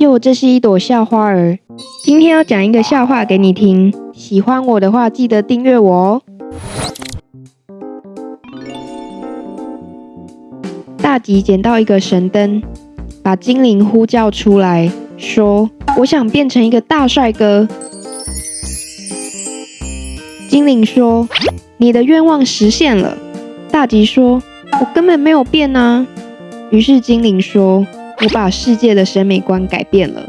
哟，这是一朵笑花儿。今天要讲一个笑话给你听，喜欢我的话记得订阅我哦。大吉捡到一个神灯，把精灵呼叫出来，说：“我想变成一个大帅哥。”精灵说：“你的愿望实现了。”大吉说：“我根本没有变啊。”于是精灵说：“我把世界的审美观改变了。”